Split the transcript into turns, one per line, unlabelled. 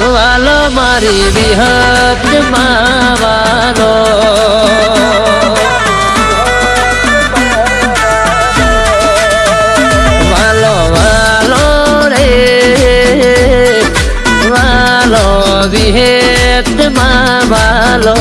વાલો મારી વિહત માવાનો. વાલો વાલો રે વાલો વિહેતમાં વાલો